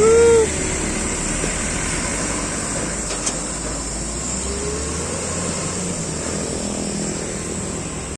Woo.